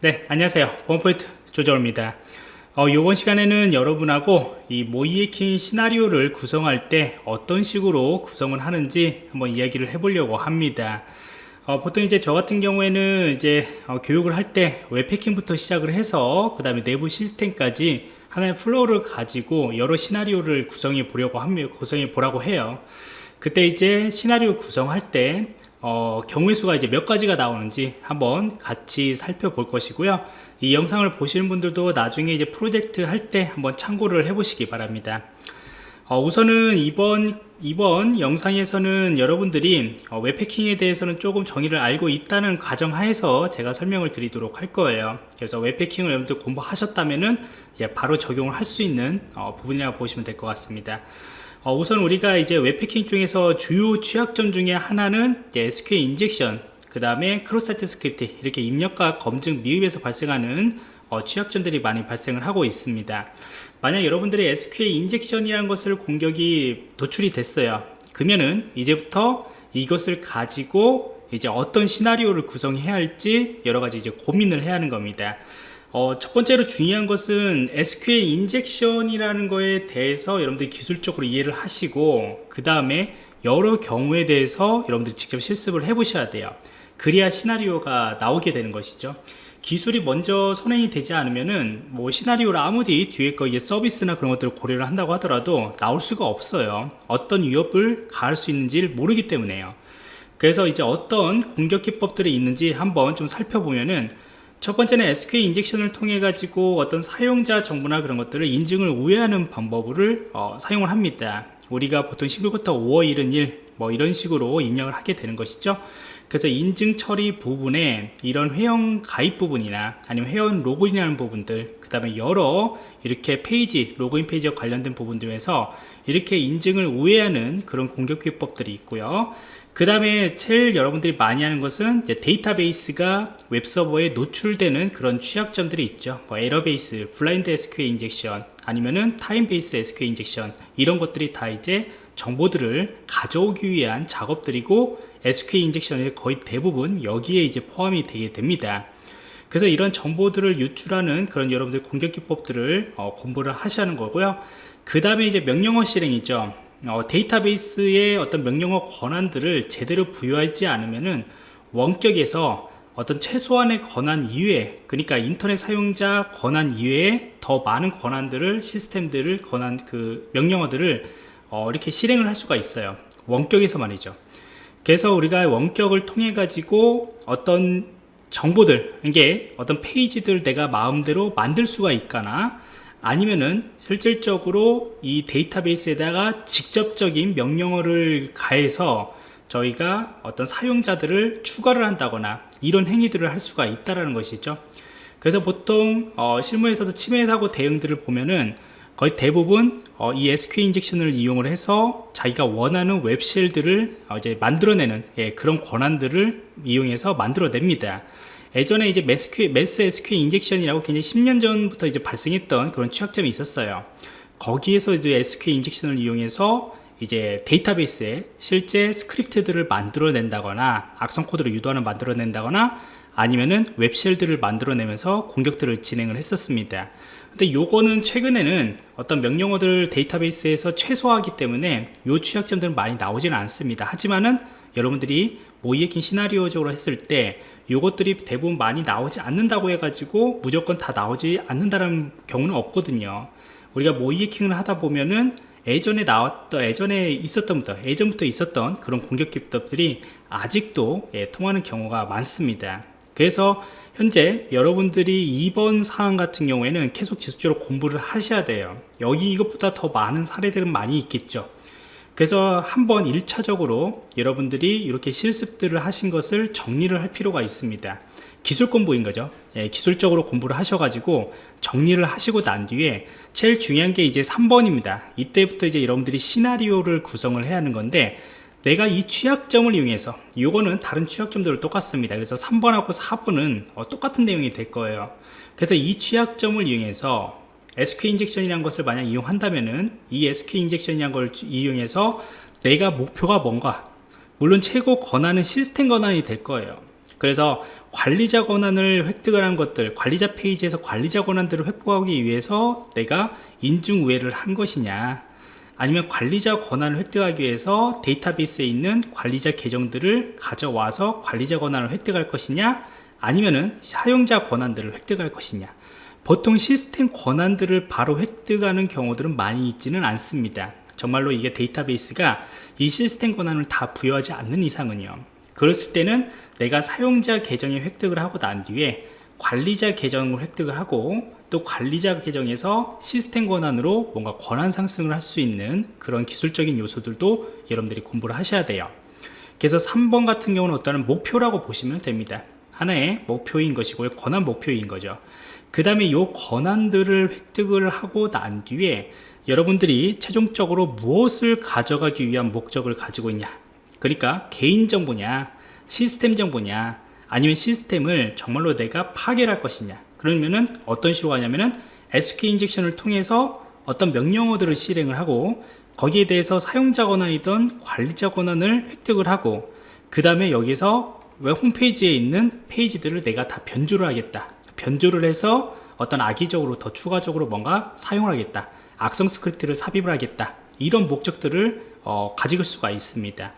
네 안녕하세요. 보안프로젝트 조정원입니다. 어, 이번 시간에는 여러분하고 이 모의해킹 시나리오를 구성할 때 어떤 식으로 구성을 하는지 한번 이야기를 해보려고 합니다. 어, 보통 이제 저 같은 경우에는 이제 어, 교육을 할 때 웹해킹부터 시작을 해서 그 다음에 내부 시스템까지 하나의 flow를 가지고 여러 시나리오를 구성해 보려고 합니다. 구성해 보라고 해요. 그때 이제 시나리오 구성할 때 어, 경우의 수가 이제 몇 가지가 나오는지 한번 같이 살펴볼 것이고요. 이 영상을 보시는 분들도 나중에 이제 프로젝트 할 때 한번 참고를 해 보시기 바랍니다. 어, 우선은 이번 이번 영상에서는 여러분들이 어, 웹패킹에 대해서는 조금 정의를 알고 있다는 가정하에서 제가 설명을 드리도록 할 거예요. 그래서 웹패킹을 여러분들 공부하셨다면은 예, 바로 적용을 할 수 있는 어, 부분이라고 보시면 될 것 같습니다. 어, 우선 우리가 이제 웹해킹 중에서 주요 취약점 중에 하나는 SQL injection 그 다음에 cross-site script 이렇게 입력값 검증 미흡에서 발생하는 어, 취약점들이 많이 발생을 하고 있습니다. 만약 여러분들이 SQL 인젝션이라는 것을 공격이 도출이 됐어요. 그러면은 이제부터 이것을 가지고 이제 어떤 시나리오를 구성해야 할지 여러 가지 이제 고민을 해야 하는 겁니다 어, 첫 번째로 중요한 것은 SQL 인젝션이라는 거에 대해서 여러분들이 기술적으로 이해를 하시고 그 다음에 여러 경우에 대해서 여러분들이 직접 실습을 해 보셔야 돼요. 그래야 시나리오가 나오게 되는 것이죠. 기술이 먼저 선행이 되지 않으면은 뭐 시나리오를 아무리 뒤에 거 이게 서비스나 그런 것들을 고려를 한다고 하더라도 나올 수가 없어요. 어떤 위협을 가할 수 있는지를 모르기 때문에요. 그래서 이제 어떤 공격 기법들이 있는지 한번 좀 살펴보면은 첫 번째는 SQL 인젝션을 통해 가지고 어떤 사용자 정보나 그런 것들을 인증을 우회하는 방법을 어, 사용을 합니다. 우리가 보통 19부터 5월 1은 1 뭐 이런 식으로 입력을 하게 되는 것이죠. 그래서 인증 처리 부분에 이런 회원 가입 부분이나 아니면 회원 로그인이라는 부분들 그 다음에 여러 이렇게 페이지 로그인 페이지와 관련된 부분들에서 이렇게 인증을 우회하는 그런 공격 기법들이 있고요 그 다음에 제일 여러분들이 많이 하는 것은 데이터베이스가 웹서버에 노출되는 그런 취약점들이 있죠. 뭐 error base, blind SQL injection 아니면은 time base SQL injection 이런 것들이 다 이제 정보들을 가져오기 위한 작업들이고 SQL 인젝션의 거의 대부분 여기에 이제 포함이 되게 됩니다. 그래서 이런 정보들을 유출하는 그런 여러분들 공격 기법들을 어, 공부를 하는 거고요. 그 다음에 이제 명령어 실행이죠 어, 데이터베이스의 어떤 명령어 권한들을 제대로 부여하지 않으면은 원격에서 어떤 최소한의 권한 이외에 그러니까 인터넷 사용자 권한 이외에 더 많은 권한들을 시스템들을 권한 그 명령어들을 어, 이렇게 실행을 할 수가 있어요. 원격에서 말이죠. 그래서 우리가 원격을 통해 가지고 어떤 정보들 이게 어떤 페이지들 내가 마음대로 만들 수가 있거나 아니면은 실질적으로 이 데이터베이스에다가 직접적인 명령어를 가해서 저희가 어떤 사용자들을 추가를 한다거나 이런 행위들을 할 수가 있다는 것이죠. 그래서 보통 어, 실무에서도 침해 사고 대응들을 보면은 거의 대부분 어, 이 SQL 인젝션을 이용을 해서 자기가 원하는 web shell들을 어, 이제 만들어내는 예, 그런 권한들을 이용해서 만들어냅니다 예전에 이제 매스큐, 매스 SQL 인젝션이라고 굉장히 10년 전부터 이제 발생했던 그런 취약점이 있었어요. 거기에서 이제 SQL 인젝션을 이용해서 이제 데이터베이스에 실제 스크립트들을 만들어낸다거나 악성 코드를 유도하는 만들어낸다거나 아니면은 web shell들을 만들어내면서 공격들을 진행을 했었습니다. 근데 요거는 최근에는 어떤 명령어들 데이터베이스에서 최소화하기 때문에 요 취약점들은 많이 나오지는 않습니다. 하지만은 여러분들이 모이에킹 시나리오적으로 했을 때 요것들이 대부분 많이 나오지 않는다고 해가지고 무조건 다 나오지 않는다는 경우는 없거든요 우리가 모이에킹을 하다 보면은 예전에 나왔던 예전에 있었던부터 예전부터 있었던 그런 공격 기법들이 아직도 예, 통하는 경우가 많습니다 그래서 현재 여러분들이 이번 사항 같은 경우에는 계속 지속적으로 공부를 하셔야 돼요. 여기 이것보다 더 많은 사례들은 많이 있겠죠. 그래서 한번 1차적으로 여러분들이 이렇게 실습들을 하신 것을 정리를 할 필요가 있습니다. 기술 공부인 거죠. 예, 기술적으로 공부를 하셔가지고 정리를 하시고 난 뒤에 제일 중요한 게 이제 3번입니다. 이때부터 이제 여러분들이 시나리오를 구성을 해야 하는 건데 내가 이 취약점을 이용해서 이거는 다른 취약점들을 똑같습니다. 그래서 3번하고 4번은 어, 똑같은 내용이 될 거예요. 그래서 이 취약점을 이용해서 SQ 인젝션이라는 것을 만약 이용한다면은 이 SQ 인젝션이라는 걸 이용해서 내가 목표가 뭔가 물론 최고 권한은 시스템 권한이 될 거예요. 그래서 관리자 권한을 획득을 한 것들 관리자 페이지에서 관리자 권한들을 획득하기 위해서 내가 인증 우회를 한 것이냐 아니면 관리자 권한을 획득하기 위해서 데이터베이스에 있는 관리자 계정들을 가져와서 관리자 권한을 획득할 것이냐 아니면은 사용자 권한들을 획득할 것이냐. 보통 시스템 권한들을 바로 획득하는 경우들은 많이 있지는 않습니다. 정말로 이게 데이터베이스가 이 시스템 권한을 다 부여하지 않는 이상은요. 그랬을 때는 내가 사용자 계정에 획득을 하고 난 뒤에 관리자 계정을 획득을 하고 또 관리자 계정에서 시스템 권한으로 뭔가 권한 상승을 할 수 있는 그런 기술적인 요소들도 여러분들이 공부를 하셔야 돼요. 그래서 3번 같은 경우는 어떤 목표라고 보시면 됩니다. 하나의 목표인 것이고요 권한 목표인 거죠. 그 다음에 이 권한들을 획득을 하고 난 뒤에 여러분들이 최종적으로 무엇을 가져가기 위한 목적을 가지고 있냐? 그러니까 개인정보냐 시스템 정보냐 아니면 시스템을 정말로 내가 파괴할 를 것이냐. 그러면은 어떤 식으로 하냐면은 SQL 인젝션을 통해서 어떤 명령어들을 실행을 하고 거기에 대해서 사용자 권한이던 관리자 권한을 획득을 하고 그 다음에 여기서 웹 홈페이지에 있는 페이지들을 내가 다 변조를 하겠다. 변조를 해서 어떤 악의적으로 더 추가적으로 뭔가 사용을 하겠다. 악성 스크립트를 삽입을 하겠다. 이런 목적들을 어, 가질 수가 있습니다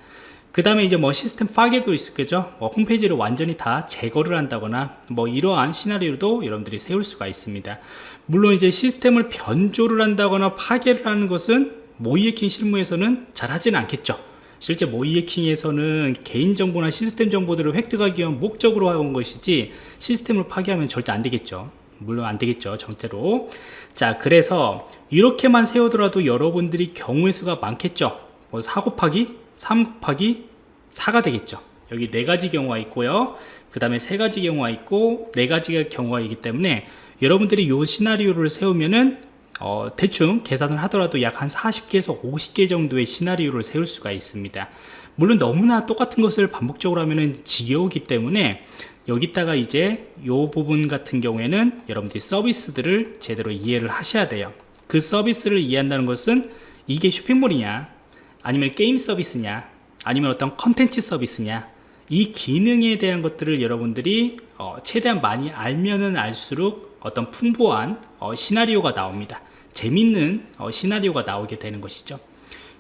그 다음에 이제 뭐 시스템 파괴도 있겠죠? 뭐 홈페이지를 완전히 다 제거를 한다거나 뭐 이러한 시나리오도 여러분들이 세울 수가 있습니다. 물론 이제 시스템을 변조를 한다거나 파괴를 하는 것은 모이에킹 실무에서는 잘 하지는 않겠죠. 실제 모이에킹에서는 개인정보나 시스템 정보들을 획득하기 위한 목적으로 하는 것이지 시스템을 파괴하면 절대 안 되겠죠. 물론 안 되겠죠 정태로. 자 그래서 이렇게만 세우더라도 여러분들이 경우의 수가 많겠죠. 뭐 4 곱하기 3 곱하기 4가 되겠죠. 여기 네 가지 경우가 있고요. 그 다음에 세 가지 경우가 있고 네 가지가 경우가 있기 때문에 여러분들이 이 시나리오를 세우면은 어, 대충 계산을 하더라도 약 한 40개에서 50개 정도의 시나리오를 세울 수가 있습니다. 물론 너무나 똑같은 것을 반복적으로 하면은 지겨우기 때문에 여기다가 이제 이 부분 같은 경우에는 여러분들이 서비스들을 제대로 이해를 하셔야 돼요. 그 서비스를 이해한다는 것은 이게 쇼핑몰이냐 아니면 게임 서비스냐 아니면 어떤 컨텐츠 서비스냐 이 기능에 대한 것들을 여러분들이 어, 최대한 많이 알면은 알수록 어떤 풍부한 어, 시나리오가 나옵니다. 재밌는 어, 시나리오가 나오게 되는 것이죠.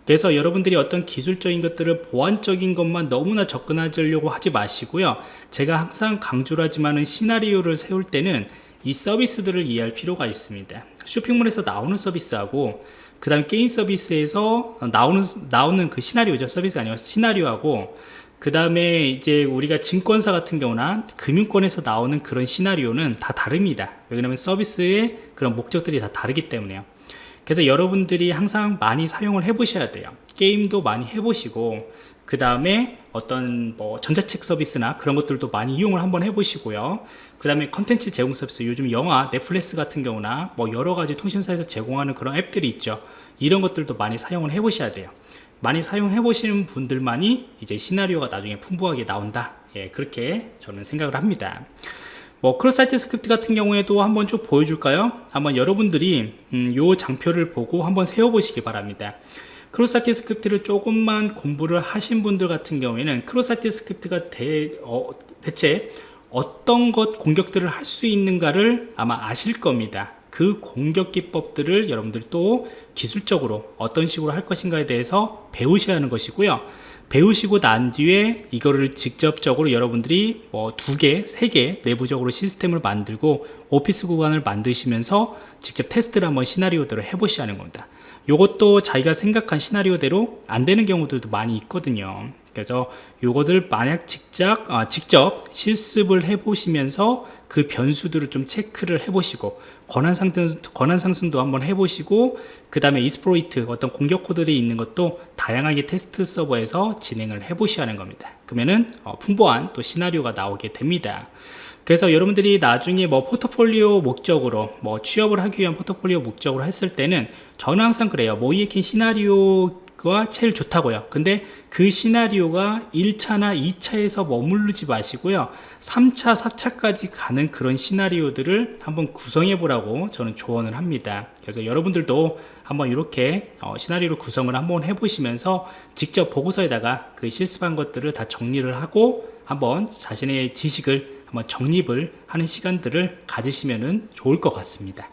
그래서 여러분들이 어떤 기술적인 것들을 보완적인 것만 너무나 접근하려고 하지 마시고요. 제가 항상 강조를 하지만은 시나리오를 세울 때는 이 서비스들을 이해할 필요가 있습니다. 쇼핑몰에서 나오는 서비스하고 그 다음 게임 서비스에서 나오는 나오는 그 시나리오죠. 서비스가 아니라 시나리오하고 그 다음에 이제 우리가 증권사 같은 경우나 금융권에서 나오는 그런 시나리오는 다 다릅니다. 왜냐하면 서비스의 그런 목적들이 다 다르기 때문에요. 그래서 여러분들이 항상 많이 사용을 해 보셔야 돼요. 게임도 많이 해 보시고 그 다음에 어떤 뭐 전자책 서비스나 그런 것들도 많이 이용을 한번 해보시고요. 그 다음에 컨텐츠 제공 서비스 요즘 영화 넷플릭스 같은 경우나 뭐 여러 가지 통신사에서 제공하는 그런 앱들이 있죠. 이런 것들도 많이 사용을 해 보셔야 돼요. 많이 사용해 보시는 분들만이 이제 시나리오가 나중에 풍부하게 나온다. 예, 그렇게 저는 생각을 합니다. 뭐 cross-site script 같은 경우에도 한번 쭉 보여줄까요? 한번 여러분들이 음, 요 장표를 보고 한번 세워 보시기 바랍니다 cross-site script를 조금만 공부를 하신 분들 같은 경우에는 cross-site script가 대, 어, 대체 어떤 것 공격들을 할 수 있는가를 아마 아실 겁니다. 그 공격 기법들을 여러분들 또 기술적으로 어떤 식으로 할 것인가에 대해서 배우셔야 하는 것이고요. 배우시고 난 뒤에 이거를 직접적으로 여러분들이 뭐 두 개, 세 개 내부적으로 시스템을 만들고 오피스 구간을 만드시면서 직접 테스트를 한번 시나리오대로 해보셔야 하는 겁니다 이것도 자기가 생각한 시나리오대로 안 되는 경우들도 많이 있거든요. 그래서 요거들 만약 직접, 아, 직접 실습을 해 보시면서 그 변수들을 좀 체크를 해 보시고 권한 상승, 권한 상승도 한번 해 보시고 그 다음에 이스프로이트 어떤 공격 코드들이 있는 것도 다양하게 테스트 서버에서 진행을 해 보셔야 하는 겁니다. 그러면은 어, 풍부한 또 시나리오가 나오게 됩니다. 그래서 여러분들이 나중에 뭐 포트폴리오 목적으로 뭐 취업을 하기 위한 포트폴리오 목적으로 했을 때는 저는 항상 그래요. 모이에킨 시나리오 가 제일 좋다고요. 근데 그 시나리오가 1차나 2차에서 머무르지 마시고요. 3차 4차까지 가는 그런 시나리오들을 한번 구성해 보라고 저는 조언을 합니다. 그래서 여러분들도 한번 이렇게 어, 시나리오를 구성을 한번 해 보시면서 직접 보고서에다가 그 실습한 것들을 다 정리를 하고 한번 자신의 지식을 한번 정립을 하는 시간들을 가지시면 좋을 것 같습니다.